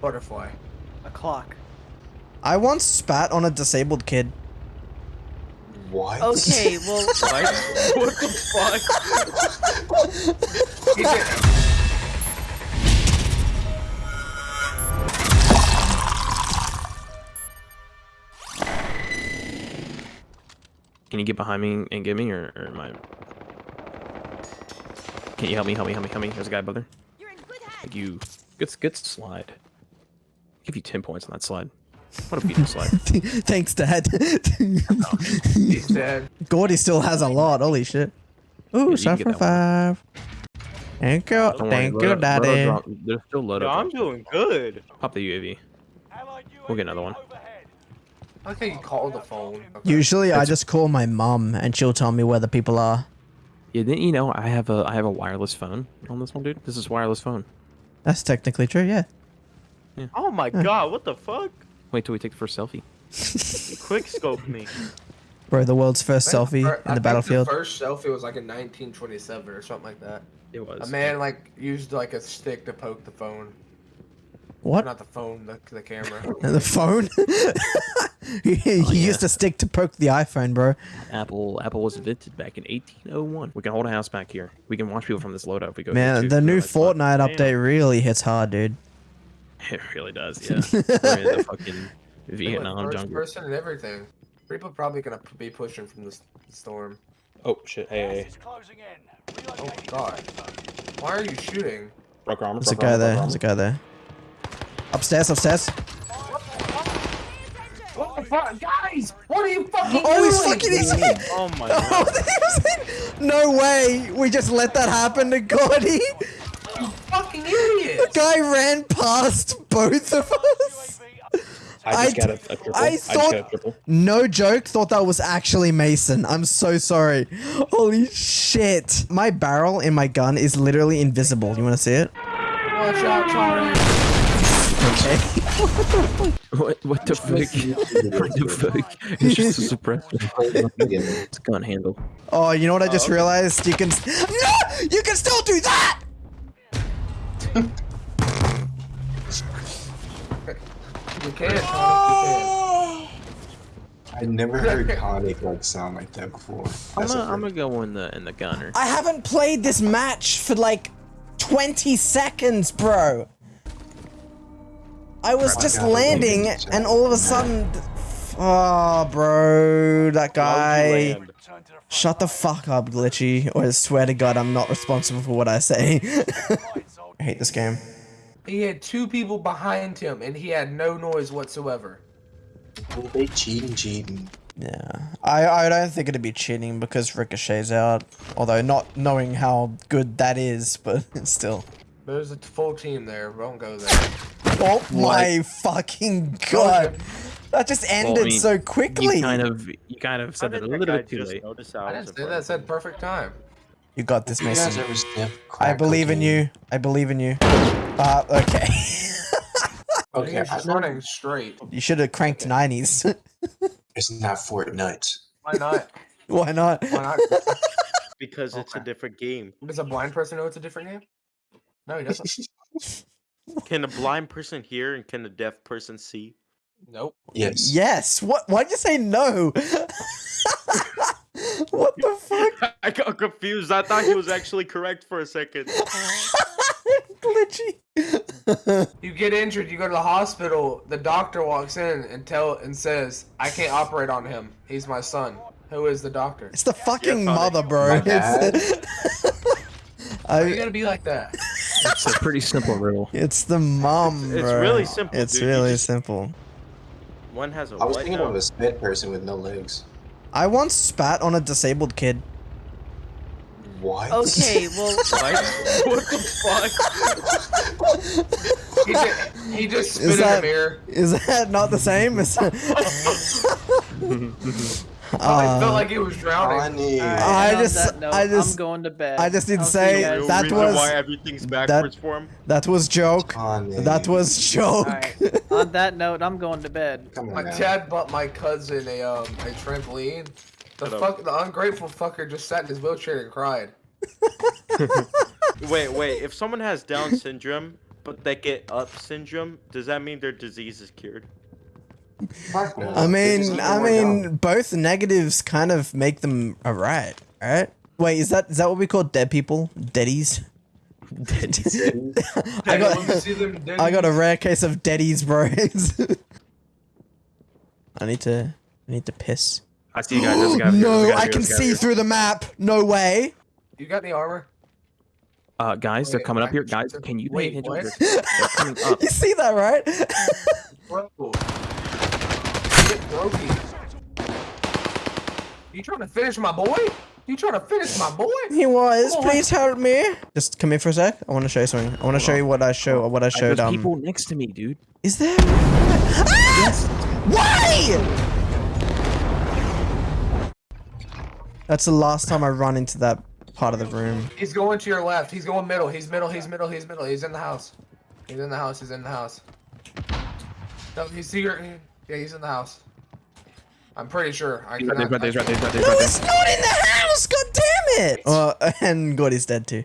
Butterfly. A clock. I once spat on a disabled kid. What? Okay, well, Like, what the fuck? Can you get behind me and get me, or, or am I? Can you help me? Help me! Help me! Help me! There's a guy above there. Thank you. Good, good slide. Give you ten points on that slide. What a beautiful slide. Thanks, Dad. He's dead. Gordy still has a lot. Holy shit. Ooh, you shot for five. Thank you. Don't Thank load you, up- load up Daddy. drop- There's still load Yo. I'm doing good. Pop the UAV. We'll get another one. I think you called the phone. Okay. Usually, I just call my mum and she'll tell me where the people are. Yeah, didn't you know I have a I have a wireless phone on this one, dude? This is wireless phone. That's technically true, yeah. Oh my god, what the fuck? Wait till we take the first selfie. Quick scope me. Bro, the world's first I think selfie fir- in the think battlefield. The first selfie was like in 1927 or something like that. It was. A man like used like a stick to poke the phone. What? Not the phone, the, the camera. The phone? he he Oh, yeah. used a stick to poke the iPhone, bro. Apple Apple was invented back in 1801. We can hold a house back here. We can watch people from this loadout if we go. Man, too, the new nice fun. Fortnite Damn. update really hits hard, dude. It really does. Yeah. We're in the fucking They went Vietnam first jungle. person and everything. People probably gonna be pushing from the storm. Oh shit! Hey, hey, hey. Oh god. Why are you shooting? Broke armor. There's a guy armor, there. There's a guy there. Upstairs, upstairs. What the fuck? Guys! What are you fucking Oh, he's doing? fucking insane! Oh my Oh, god. he's- no way! We just let that happen to Gordy! fucking idiots! Guy ran past both of us! I just I got a, a triple. I I, just thought- got a triple. No joke, thought that was actually Mason. I'm so sorry. Holy shit. My barrel in my gun is literally invisible. You wanna see it? Watch out, Charlie! Okay. What? What the fuck? what the fuck? It's just a suppressor. It's a gun handle. Oh, you know what I just okay. realized? You can. No! You can still do that! You can't, Charlie. Oh! I never heard Connick like sound like that before. I'm That's gonna, a I'm gonna go in the in the gunner. I haven't played this match for like 20 seconds, bro. I was I just gotta landing, and all of a sudden. Oh, bro, that guy. Shut the fuck up, Glitchy, or I swear to God, I'm not responsible for what I say. I hate this game. He had two people behind him and he had no noise whatsoever. Well, they cheating, cheating. Yeah, I, I don't think it'd be cheating because Ricochet's out. Although not knowing how good that is, but still. There's a full team there. Don't go there. Oh my fucking god! That just ended mean, so You quickly. kind of you kind of said that did a little bit too late. I I didn't say that. Said perfect time. You got this, Mason. I believe in you. I believe in you. Uh, okay. Okay, You're I just running straight. you should have cranked 90s. it's not Fortnite. Why not? Why not? Why not? because it's a different game. Does a blind person know it's a different game? No, he doesn't. Can a blind person hear and can a deaf person see? Nope. yes. Yes. What? Why'd you say no? what the fuck? I got confused. I thought he was actually correct for a second. Glitchy. You get injured, you go to the hospital. The doctor walks in and tell and says, "I can't operate on him. He's my son." Who is the doctor? it's the fucking mother, bro. My dad? Why you gotta be like that? It's a pretty simple riddle. it's the mom, It's bro. really simple, It's dude. You really just- simple. One has a I was what thinking now? of a sped person with no legs. I once spat on a disabled kid. What? okay, well, Like, what the fuck? he, just, he just spit Is in that- the mirror. Is that not the same? Is Probably Uh, felt like he was drowning. Connie. alright, I just- that note, I just- I'm going to bed. I just need to I'll see say you guys. Real that was- why everything's backwards for him. that was joke. Connie. That was joke. Alright, on that note, I'm going to bed. Come My on now. dad bought my cousin a um a trampoline. The Shut up. fuck, the ungrateful fucker just sat in his wheelchair and cried. Wait, wait. If someone has Down syndrome but they get up syndrome, does that mean their disease is cured? No. I mean, I mean, out. both negatives kind of make them alright, right? Wait, is that is that what we call dead people? Deadies? I Hey, let me got see I got a rare case of deadies, bro. I need to I need to piss. I see you guys. There's a guy over here, there's a No, guy I here, can there's a guy see through the map. No way. You got the armor? Uh, guys, they're Wait, coming up I- here. Guys, can you pay Wait, attention? what? They're, they're coming up. You see that, right? Bro. You trying to finish my boy? You trying to finish my boy? he was. Come on. Please help me. Just come here for a sec. I want to show you something. I want to show you what I show. What I Uh, showed. There's Um. people next to me, dude. Is there? Ah! Why? That's the last time I run into that part of the room. He's going to your left. He's going middle. He's middle. He's middle. He's middle. He's in the house. He's in the house. He's in the house. No, he's here. Yeah, he's in the house. I'm pretty sure. I He's right there, he's right there, he's right there, he's No, right there. it's not in the house. God damn it! Uh, and God is dead too.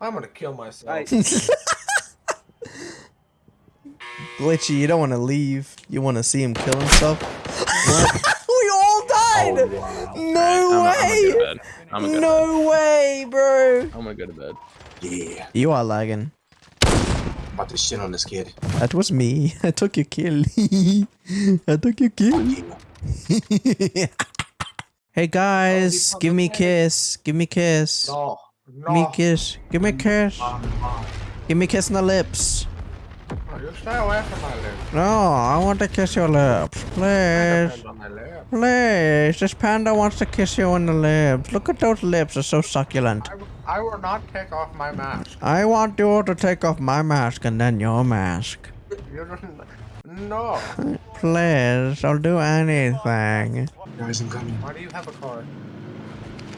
I'm gonna kill myself. Glitchy, you don't want to leave. You want to see him kill himself. we all died. Oh, wow. No I'm, I'm gonna way. go to bed. I'm gonna go to bed. No way, bro. I'm gonna go to bed. Yeah. You are lagging. I'm about to shit on this kid. That was me. I took your kill. I took your kill. Hey guys, give me a kiss. Give me a kiss. No. Give me kiss. Give me a kiss. Give me a kiss on the lips. You stay away from my lips. No, I want to kiss your lips. Please. Depend on my lips. Please. This panda wants to kiss you on the lips. Look at those lips. They're so succulent. I, I will not take off my mask. I want you to take off my mask and then your mask. You don't. No. Please. I'll do anything. Guys, I'm coming. Why do you have a car?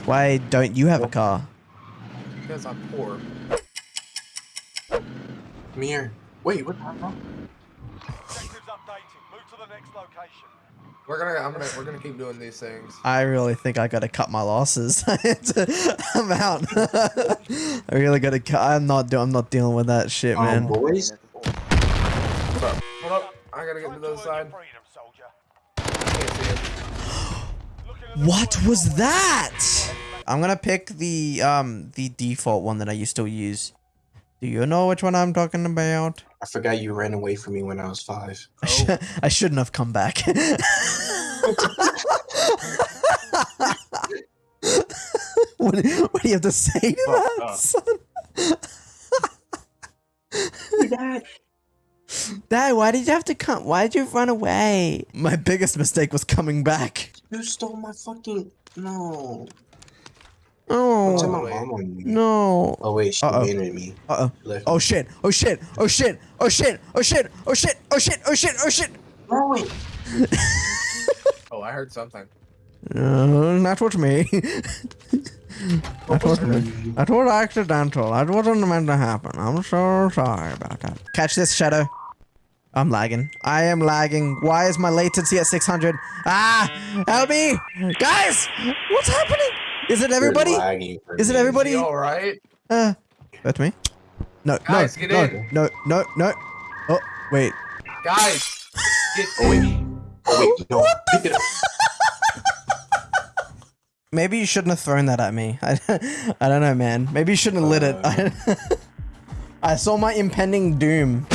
Why don't you have a car? Because I'm poor. Come here. Wait, what the hell? Objectives updated. Move to the next location. We're gonna. I'm gonna. We're gonna keep doing these things. I really think I gotta cut my losses. I'm out. I really gotta cut. I'm not. Do- I'm not dealing with that shit, Um, man. boys? What's up? Hold up. I gotta get to the other Time to earn side. freedom, soldier. I can't see it. Looking at the What was that? I'm gonna pick the um the default one that I used to use. Do you know which one I'm talking about? I forgot you ran away from me when I was five. I, sh- oh. I shouldn't have come back. what, what do you have to say to oh, that, up. son? Dad, why did you have to come? Why did you run away? My biggest mistake was coming back. You stole my fucking. No. Oh, Tell my mom on you. no. Oh, wait, she Uh-oh. abandoned me. Uh oh. Oh shit. Oh shit. Oh shit. Oh shit. Oh shit. Oh shit. Oh shit. Oh shit. Oh shit. No, wait. Oh, I heard something. No, that was me. that was me. That was accidental. That wasn't meant to happen. I'm so sorry about that. Catch this, Shadow. I'm lagging. I am lagging. Why is my latency at 600? Ah! Help me! Guys! What's happening? Is it everybody? Is it everybody? All right? Uh, that's me. No, Guys, no, get no, in. no, no, no. Oh, wait. Guys, get Oh, wait. Oh, wait, no. Pick it up. Maybe you shouldn't have thrown that at me. I, I don't know, man. Maybe you shouldn't have lit it. I, I saw my impending doom.